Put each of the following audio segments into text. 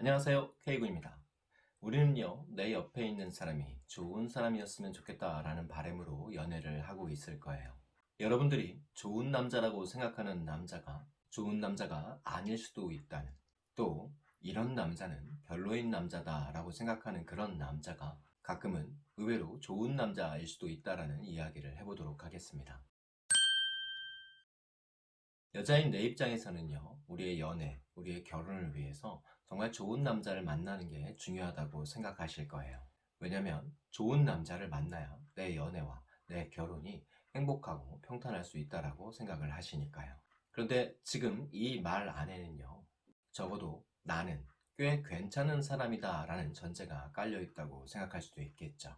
안녕하세요. K군입니다. 우리는요 내 옆에 있는 사람이 좋은 사람이었으면 좋겠다라는 바람으로 연애를 하고 있을 거예요. 여러분들이 좋은 남자라고 생각하는 남자가 좋은 남자가 아닐 수도 있다는 또 이런 남자는 별로인 남자다 라고 생각하는 그런 남자가 가끔은 의외로 좋은 남자일 수도 있다라는 이야기를 해보도록 하겠습니다. 여자인 내 입장에서는요 우리의 연애, 우리의 결혼을 위해서 정말 좋은 남자를 만나는 게 중요하다고 생각하실 거예요. 왜냐면 좋은 남자를 만나야 내 연애와 내 결혼이 행복하고 평탄할 수 있다고 생각을 하시니까요. 그런데 지금 이 말 안에는요 적어도 나는 꽤 괜찮은 사람이다 라는 전제가 깔려 있다고 생각할 수도 있겠죠.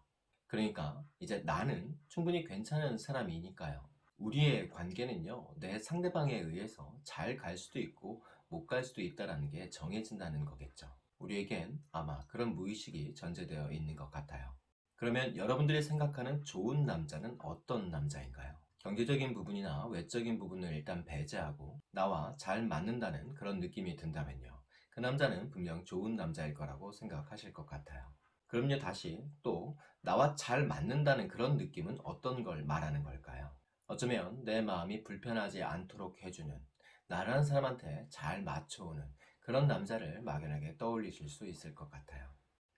그러니까 이제 나는 충분히 괜찮은 사람이니까요. 우리의 관계는요 내 상대방에 의해서 잘 갈 수도 있고 못 갈 수도 있다는 게 정해진다는 거겠죠 우리에겐 아마 그런 무의식이 전제되어 있는 것 같아요 그러면 여러분들이 생각하는 좋은 남자는 어떤 남자인가요? 경제적인 부분이나 외적인 부분을 일단 배제하고 나와 잘 맞는다는 그런 느낌이 든다면요 그 남자는 분명 좋은 남자일 거라고 생각하실 것 같아요 그럼요 다시 또 나와 잘 맞는다는 그런 느낌은 어떤 걸 말하는 걸까요? 어쩌면 내 마음이 불편하지 않도록 해주는 나라는 사람한테 잘 맞춰오는 그런 남자를 막연하게 떠올리실 수 있을 것 같아요.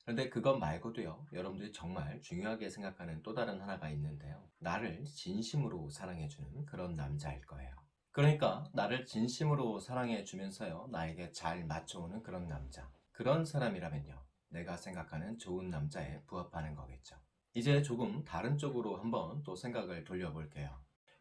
그런데 그것 말고도요 여러분들이 정말 중요하게 생각하는 또 다른 하나가 있는데요. 나를 진심으로 사랑해주는 그런 남자일 거예요. 그러니까 나를 진심으로 사랑해 주면서요 나에게 잘 맞춰오는 그런 남자. 그런 사람이라면요 내가 생각하는 좋은 남자에 부합하는 거겠죠. 이제 조금 다른 쪽으로 한번 또 생각을 돌려볼게요.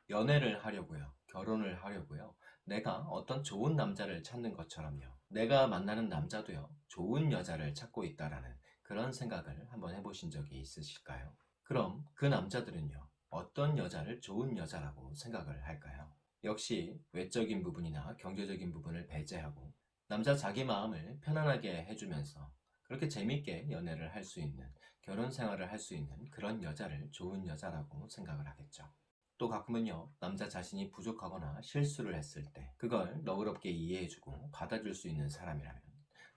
연애를 하려고요 결혼을 하려고요 내가 어떤 좋은 남자를 찾는 것처럼요 내가 만나는 남자도요 좋은 여자를 찾고 있다라는 그런 생각을 한번 해보신 적이 있으실까요? 그럼 그 남자들은요 어떤 여자를 좋은 여자라고 생각을 할까요? 역시 외적인 부분이나 경제적인 부분을 배제하고 남자 자기 마음을 편안하게 해주면서 그렇게 재밌게 연애를 할 수 있는 결혼 생활을 할 수 있는 그런 여자를 좋은 여자라고 생각을 하겠죠 또 가끔은요 남자 자신이 부족하거나 실수를 했을 때 그걸 너그럽게 이해해주고 받아줄 수 있는 사람이라면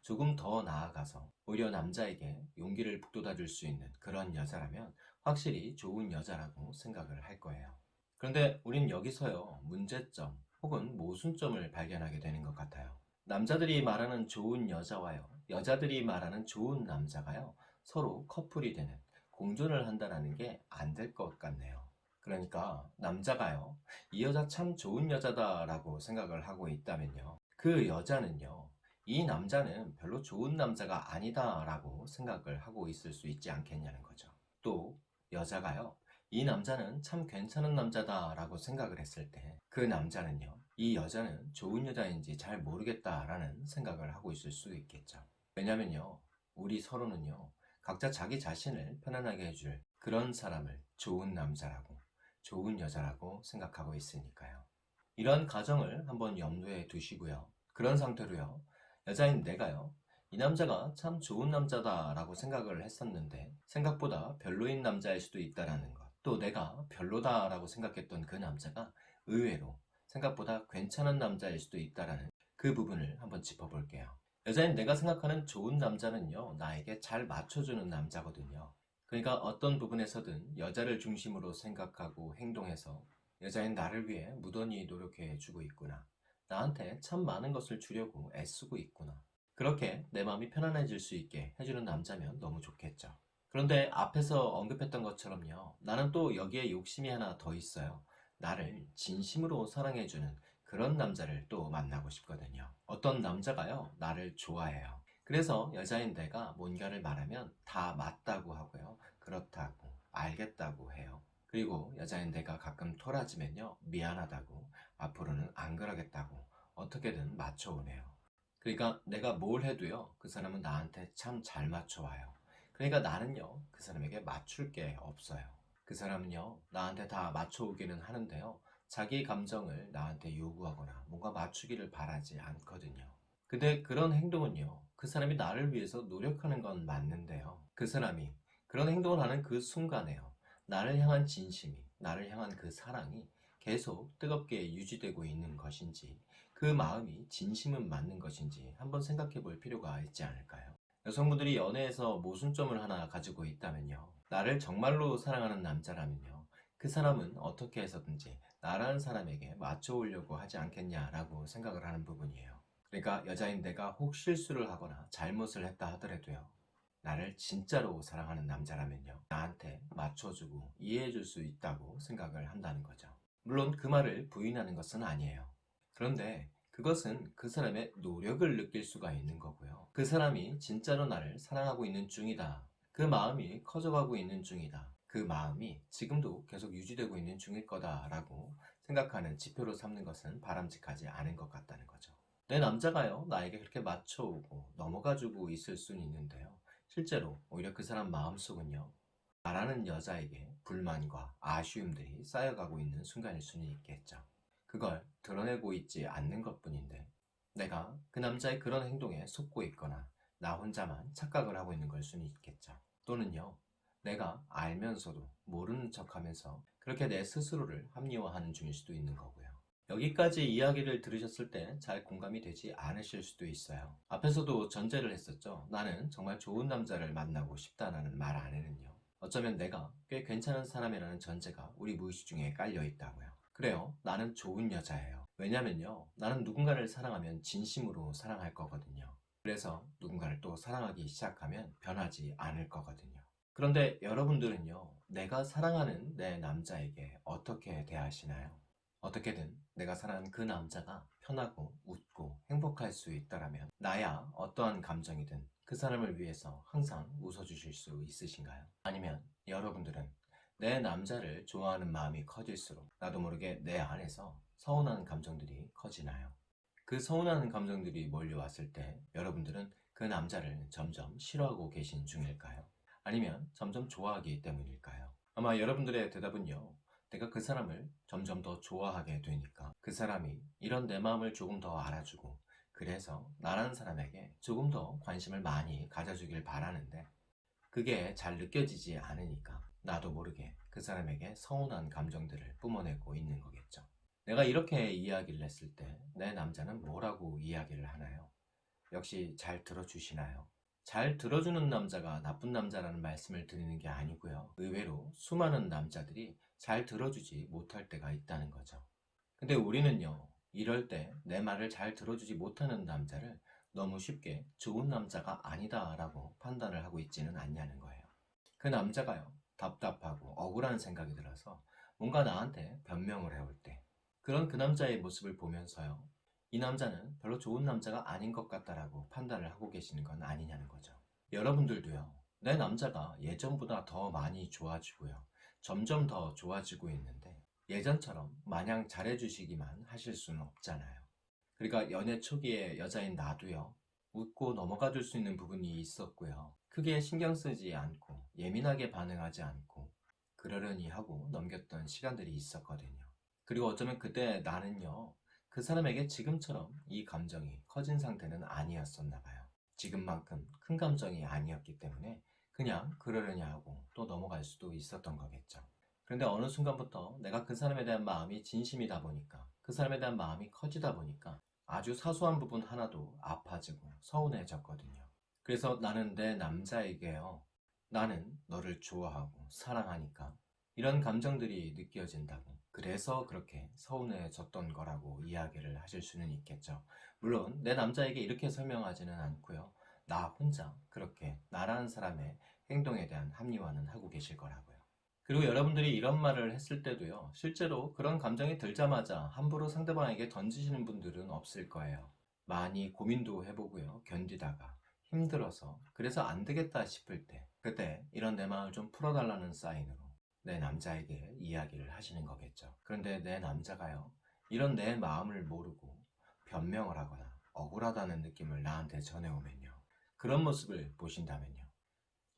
조금 더 나아가서 오히려 남자에게 용기를 북돋아 줄 수 있는 그런 여자라면 확실히 좋은 여자라고 생각을 할 거예요. 그런데 우린 여기서요 문제점 혹은 모순점을 발견하게 되는 것 같아요. 남자들이 말하는 좋은 여자와요 여자들이 말하는 좋은 남자가요 서로 커플이 되는 공존을 한다는 게 안 될 것 같네요 그러니까 남자가요 이 여자 참 좋은 여자다 라고 생각을 하고 있다면요 그 여자는요 이 남자는 별로 좋은 남자가 아니다 라고 생각을 하고 있을 수 있지 않겠냐는 거죠. 또 여자가요 이 남자는 참 괜찮은 남자다 라고 생각을 했을 때 그 남자는요 이 여자는 좋은 여자인지 잘 모르겠다 라는 생각을 하고 있을 수 있겠죠. 왜냐면요 우리 서로는요 각자 자기 자신을 편안하게 해줄 그런 사람을 좋은 남자라고 좋은 여자라고 생각하고 있으니까요. 이런 가정을 한번 염두에 두시고요. 그런 상태로요. 여자인 내가요. 이 남자가 참 좋은 남자다 라고 생각을 했었는데 생각보다 별로인 남자일 수도 있다는 것. 또 내가 별로다 라고 생각했던 그 남자가 의외로 생각보다 괜찮은 남자일 수도 있다는 그 부분을 한번 짚어볼게요. 여자인 내가 생각하는 좋은 남자는요. 나에게 잘 맞춰주는 남자거든요. 그러니까 어떤 부분에서든 여자를 중심으로 생각하고 행동해서 여자인 나를 위해 무던히 노력해 주고 있구나. 나한테 참 많은 것을 주려고 애쓰고 있구나. 그렇게 내 마음이 편안해질 수 있게 해주는 남자면 너무 좋겠죠. 그런데 앞에서 언급했던 것처럼요. 나는 또 여기에 욕심이 하나 더 있어요. 나를 진심으로 사랑해주는 그런 남자를 또 만나고 싶거든요. 어떤 남자가요? 나를 좋아해요 그래서 여자인 내가 뭔가를 말하면 다 맞다고 하고요. 그렇다고 알겠다고 해요. 그리고 여자인 내가 가끔 토라지면요. 미안하다고 앞으로는 안 그러겠다고 어떻게든 맞춰오네요. 그러니까 내가 뭘 해도요. 그 사람은 나한테 참 잘 맞춰와요. 그러니까 나는요. 그 사람에게 맞출 게 없어요. 그 사람은요. 나한테 다 맞춰오기는 하는데요. 자기 감정을 나한테 요구하거나 뭔가 맞추기를 바라지 않거든요. 근데 그런 행동은요. 그 사람이 나를 위해서 노력하는 건 맞는데요. 그 사람이 그런 행동을 하는 그 순간에요. 나를 향한 진심이, 나를 향한 그 사랑이 계속 뜨겁게 유지되고 있는 것인지 그그 마음이 진심은 맞는 것인지 한번 생각해 볼 필요가 있지 않을까요? 여성분들이 연애에서 모순점을 하나 가지고 있다면요. 나를 정말로 사랑하는 남자라면요. 그 사람은 어떻게 해서든지 나라는 사람에게 맞춰오려고 하지 않겠냐라고 생각을 하는 부분이에요. 그러니까 여자인 내가 혹 실수를 하거나 잘못을 했다 하더라도요. 나를 진짜로 사랑하는 남자라면요. 나한테 맞춰주고 이해해줄 수 있다고 생각을 한다는 거죠. 물론 그 말을 부인하는 것은 아니에요. 그런데 그것은 그 사람의 노력을 느낄 수가 있는 거고요. 그 사람이 진짜로 나를 사랑하고 있는 중이다. 그 마음이 커져가고 있는 중이다. 그 마음이 지금도 계속 유지되고 있는 중일 거다 라고 생각하는 지표로 삼는 것은 바람직하지 않은 것 같다는 거죠. 내 남자가요, 나에게 그렇게 맞춰오고 넘어가주고 있을 수는 있는데요. 실제로 오히려 그 사람 마음속은요, 나라는 여자에게 불만과 아쉬움들이 쌓여가고 있는 순간일 수는 있겠죠. 그걸 드러내고 있지 않는 것 뿐인데, 내가 그 남자의 그런 행동에 속고 있거나, 나 혼자만 착각을 하고 있는 걸 수는 있겠죠. 또는요, 내가 알면서도 모르는 척 하면서 그렇게 내 스스로를 합리화하는 중일 수도 있는 거고요. 여기까지 이야기를 들으셨을 때 잘 공감이 되지 않으실 수도 있어요. 앞에서도 전제를 했었죠. 나는 정말 좋은 남자를 만나고 싶다라는 말 안에는요. 어쩌면 내가 꽤 괜찮은 사람이라는 전제가 우리 무의식 중에 깔려 있다고요. 그래요. 나는 좋은 여자예요. 왜냐면요. 나는 누군가를 사랑하면 진심으로 사랑할 거거든요. 그래서 누군가를 또 사랑하기 시작하면 변하지 않을 거거든요. 그런데 여러분들은요, 내가 사랑하는 내 남자에게 어떻게 대하시나요? 어떻게든 내가 사랑하는 그 남자가 편하고 웃고 행복할 수 있다라면 나야 어떠한 감정이든 그 사람을 위해서 항상 웃어주실 수 있으신가요? 아니면 여러분들은 내 남자를 좋아하는 마음이 커질수록 나도 모르게 내 안에서 서운한 감정들이 커지나요? 그 서운한 감정들이 몰려왔을 때 여러분들은 그 남자를 점점 싫어하고 계신 중일까요? 아니면 점점 좋아하기 때문일까요? 아마 여러분들의 대답은요. 내가 그 사람을 점점 더 좋아하게 되니까 그 사람이 이런 내 마음을 조금 더 알아주고 그래서 나라는 사람에게 조금 더 관심을 많이 가져주길 바라는데 그게 잘 느껴지지 않으니까 나도 모르게 그 사람에게 서운한 감정들을 뿜어내고 있는 거겠죠. 내가 이렇게 이야기를 했을 때 내 남자는 뭐라고 이야기를 하나요? 역시 잘 들어주시나요? 잘 들어주는 남자가 나쁜 남자라는 말씀을 드리는 게 아니고요. 의외로 수많은 남자들이 잘 들어주지 못할 때가 있다는 거죠. 근데 우리는요, 이럴 때 내 말을 잘 들어주지 못하는 남자를 너무 쉽게 좋은 남자가 아니다라고 판단을 하고 있지는 않냐는 거예요. 그 남자가요, 답답하고 억울한 생각이 들어서 뭔가 나한테 변명을 해올 때, 그런 그 남자의 모습을 보면서요, 이 남자는 별로 좋은 남자가 아닌 것 같다라고 판단을 하고 계시는 건 아니냐는 거죠. 여러분들도요, 내 남자가 예전보다 더 많이 좋아지고요. 점점 더 좋아지고 있는데, 예전처럼 마냥 잘해주시기만 하실 수는 없잖아요. 그러니까 연애 초기에 여자인 나도요, 웃고 넘어가 줄 수 있는 부분이 있었고요. 크게 신경 쓰지 않고, 예민하게 반응하지 않고, 그러려니 하고 넘겼던 시간들이 있었거든요. 그리고 어쩌면 그때 나는요, 그 사람에게 지금처럼 이 감정이 커진 상태는 아니었었나 봐요. 지금만큼 큰 감정이 아니었기 때문에 그냥 그러려냐 하고 또 넘어갈 수도 있었던 거겠죠. 그런데 어느 순간부터 내가 그 사람에 대한 마음이 진심이다 보니까 그 사람에 대한 마음이 커지다 보니까 아주 사소한 부분 하나도 아파지고 서운해졌거든요. 그래서 나는 내 남자에게요. 나는 너를 좋아하고 사랑하니까 이런 감정들이 느껴진다고. 그래서 그렇게 서운해졌던 거라고 이야기를 하실 수는 있겠죠. 물론 내 남자에게 이렇게 설명하지는 않고요. 나 혼자 그렇게 나라는 사람의 행동에 대한 합리화는 하고 계실 거라고요. 그리고 여러분들이 이런 말을 했을 때도요. 실제로 그런 감정이 들자마자 함부로 상대방에게 던지시는 분들은 없을 거예요. 많이 고민도 해보고요. 견디다가 힘들어서 그래서 안 되겠다 싶을 때 그때 이런 내 마음을 좀 풀어달라는 사인으로 내 남자에게 이야기를 하시는 거겠죠. 그런데 내 남자가요. 이런 내 마음을 모르고 변명을 하거나 억울하다는 느낌을 나한테 전해오면요. 그런 모습을 보신다면요.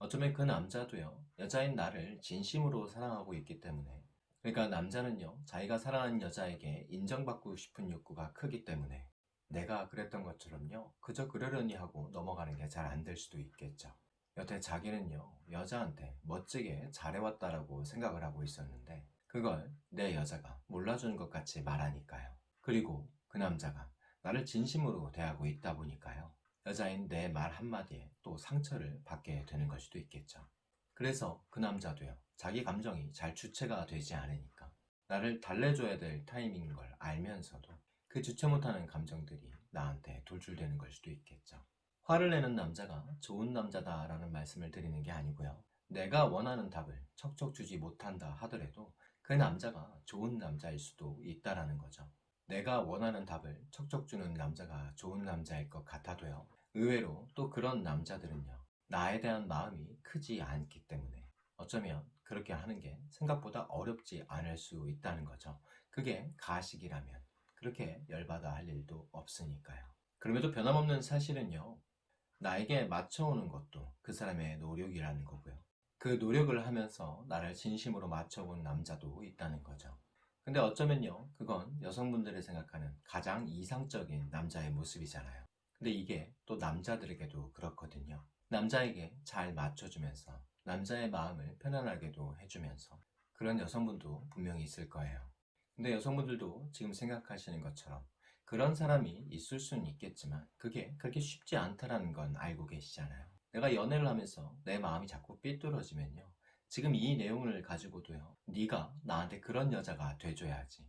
어쩌면 그 남자도요. 여자인 나를 진심으로 사랑하고 있기 때문에 그러니까 남자는요. 자기가 사랑하는 여자에게 인정받고 싶은 욕구가 크기 때문에 내가 그랬던 것처럼요. 그저 그러려니 하고 넘어가는 게 잘 안 될 수도 있겠죠. 여태 자기는요, 여자한테 멋지게 잘해왔다라고 생각을 하고 있었는데, 그걸 내 여자가 몰라주는 것 같이 말하니까요. 그리고 그 남자가 나를 진심으로 대하고 있다 보니까요. 여자인 내 말 한마디에 또 상처를 받게 되는 걸 수도 있겠죠. 그래서 그 남자도요. 자기 감정이 잘 주체가 되지 않으니까 나를 달래줘야 될 타이밍인 걸 알면서도 그 주체 못하는 감정들이 나한테 돌출되는 걸 수도 있겠죠. 화를 내는 남자가 좋은 남자다 라는 말씀을 드리는 게 아니고요. 내가 원하는 답을 척척 주지 못한다 하더라도 그 남자가 좋은 남자일 수도 있다라는 거죠. 내가 원하는 답을 척척 주는 남자가 좋은 남자일 것 같아도요. 의외로 또 그런 남자들은요. 나에 대한 마음이 크지 않기 때문에 어쩌면 그렇게 하는 게 생각보다 어렵지 않을 수 있다는 거죠. 그게 가식이라면 그렇게 열받아 할 일도 없으니까요. 그럼에도 변함없는 사실은요. 나에게 맞춰오는 것도 그 사람의 노력이라는 거고요. 그 노력을 하면서 나를 진심으로 맞춰본 남자도 있다는 거죠. 근데 어쩌면요, 그건 여성분들이 생각하는 가장 이상적인 남자의 모습이잖아요. 근데 이게 또 남자들에게도 그렇거든요. 남자에게 잘 맞춰주면서 남자의 마음을 편안하게도 해주면서 그런 여성분도 분명히 있을 거예요. 근데 여성분들도 지금 생각하시는 것처럼 그런 사람이 있을 수는 있겠지만 그게 그렇게 쉽지 않다라는 건 알고 계시잖아요. 내가 연애를 하면서 내 마음이 자꾸 삐뚤어지면요. 지금 이 내용을 가지고도요. 네가 나한테 그런 여자가 돼줘야지.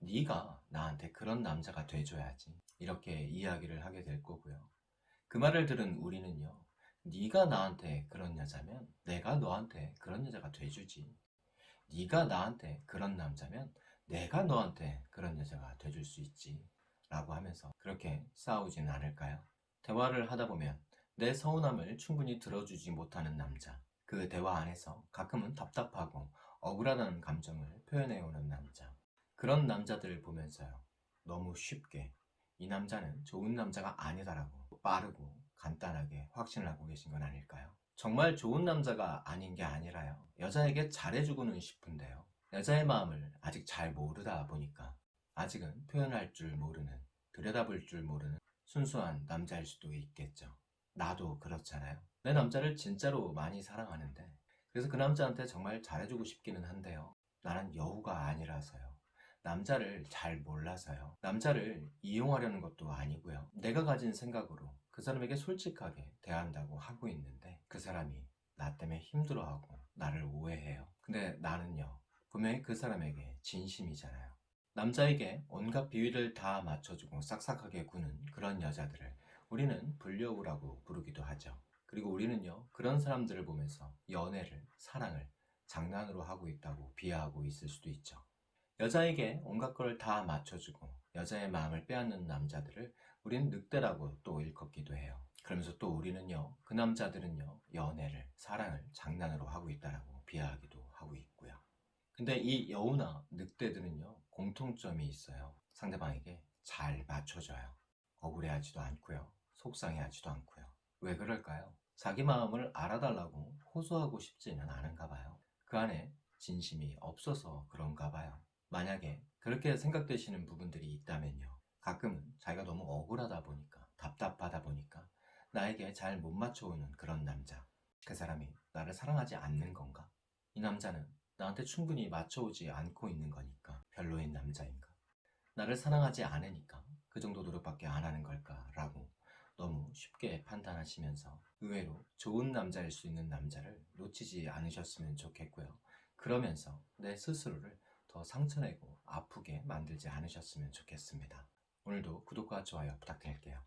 네가 나한테 그런 남자가 돼줘야지. 이렇게 이야기를 하게 될 거고요. 그 말을 들은 우리는요. 네가 나한테 그런 여자면 내가 너한테 그런 여자가 돼주지. 네가 나한테 그런 남자면 내가 너한테 그런 여자가 돼줄 수 있지. 라고 하면서 그렇게 싸우진 않을까요? 대화를 하다 보면 내 서운함을 충분히 들어주지 못하는 남자. 그 대화 안에서 가끔은 답답하고 억울하다는 감정을 표현해오는 남자. 그런 남자들을 보면서요. 너무 쉽게 이 남자는 좋은 남자가 아니다라고 빠르고 간단하게 확신을 하고 계신 건 아닐까요? 정말 좋은 남자가 아닌 게 아니라요. 여자에게 잘해주고는 싶은데요. 여자의 마음을 아직 잘 모르다 보니까 아직은 표현할 줄 모르는, 들여다볼 줄 모르는 순수한 남자일 수도 있겠죠. 나도 그렇잖아요. 내 남자를 진짜로 많이 사랑하는데, 그래서 그 남자한테 정말 잘해주고 싶기는 한데요. 나는 여우가 아니라서요. 남자를 잘 몰라서요. 남자를 이용하려는 것도 아니고요. 내가 가진 생각으로 그 사람에게 솔직하게 대한다고 하고 있는데 그 사람이 나 때문에 힘들어하고 나를 오해해요. 근데 나는요. 분명히 그 사람에게 진심이잖아요. 남자에게 온갖 비위를 다 맞춰주고 싹싹하게 구는 그런 여자들을 우리는 불려우라고 부르기도 하죠. 그리고 우리는요, 그런 사람들을 보면서 연애를, 사랑을 장난으로 하고 있다고 비하하고 있을 수도 있죠. 여자에게 온갖 걸 다 맞춰주고 여자의 마음을 빼앗는 남자들을 우리는 늑대라고 또 일컫기도 해요. 그러면서 또 우리는요, 그 남자들은요, 연애를, 사랑을 장난으로 하고 있다라고 비하하기도 하고 있고요. 근데 이 여우나 늑대들은요, 공통점이 있어요. 상대방에게 잘 맞춰줘요. 억울해하지도 않고요. 속상해하지도 않고요. 왜 그럴까요? 자기 마음을 알아달라고 호소하고 싶지는 않은가 봐요. 그 안에 진심이 없어서 그런가 봐요. 만약에 그렇게 생각되시는 부분들이 있다면요. 가끔은 자기가 너무 억울하다 보니까, 답답하다 보니까, 나에게 잘 못 맞춰오는 그런 남자. 그 사람이 나를 사랑하지 않는 건가? 이 남자는 나한테 충분히 맞춰오지 않고 있는 거니까 별로인 남자인가? 나를 사랑하지 않으니까 그 정도 노력밖에 안 하는 걸까 라고 너무 쉽게 판단하시면서 의외로 좋은 남자일 수 있는 남자를 놓치지 않으셨으면 좋겠고요. 그러면서 내 스스로를 더 상처내고 아프게 만들지 않으셨으면 좋겠습니다. 오늘도 구독과 좋아요 부탁드릴게요.